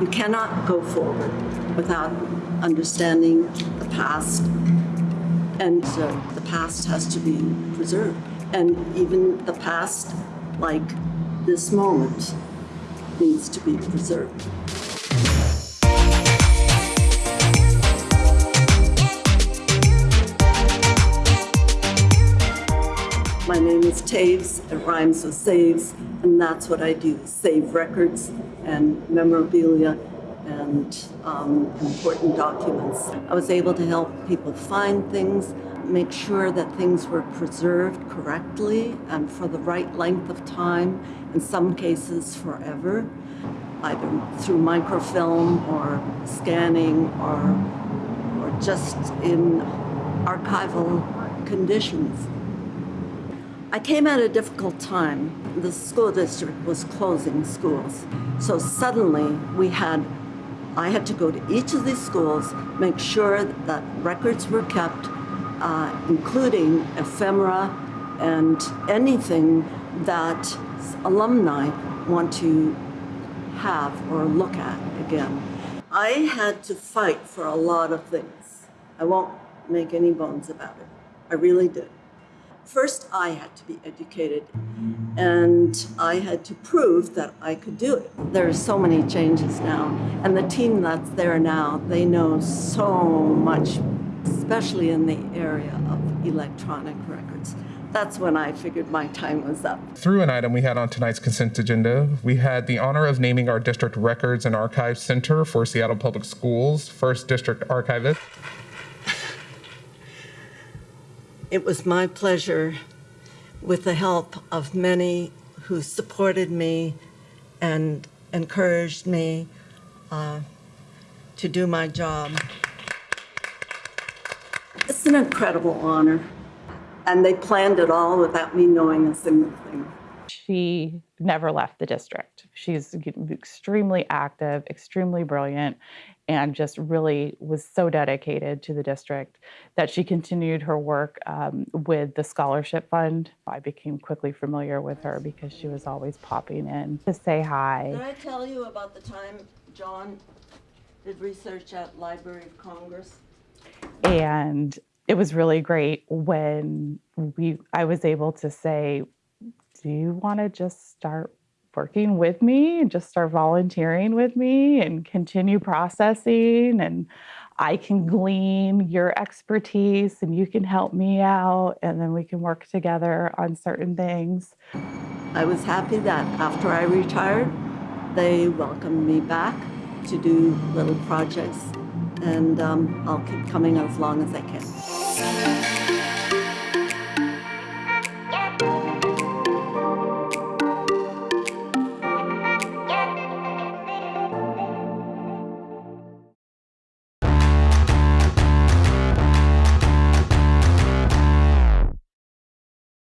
You cannot go forward without understanding the past, and uh, the past has to be preserved. And even the past, like this moment, needs to be preserved. Name is Toews, it rhymes with saves, and that's what I do, save records and memorabilia and um, important documents. I was able to help people find things, make sure that things were preserved correctly and for the right length of time, in some cases forever, either through microfilm or scanning or, or just in archival conditions. I came at a difficult time. The school district was closing schools. So suddenly we had, I had to go to each of these schools, make sure that records were kept, uh, including ephemera and anything that alumni want to have or look at again. I had to fight for a lot of things. I won't make any bones about it. I really did. First, I had to be educated, and I had to prove that I could do it. There are so many changes now, and the team that's there now, they know so much, especially in the area of electronic records. That's when I figured my time was up. Through an item we had on tonight's consent agenda, we had the honor of naming our district records and archives center for Seattle Public Schools, first district archivist. It was my pleasure, with the help of many who supported me and encouraged me uh, to do my job. It's an incredible honor, and they planned it all without me knowing a single thing. She never left the district. She's extremely active, extremely brilliant, and just really was so dedicated to the district that she continued her work um, with the scholarship fund. I became quickly familiar with her because she was always popping in to say hi. Did. I tell you about the time John did research at Library of Congress? And it was really great when we I was able to say, do you want to just start working with me and just start volunteering with me and continue processing and I can glean your expertise and you can help me out and then we can work together on certain things. I was happy that after I retired, they welcomed me back to do little projects, and um, I'll keep coming as long as I can.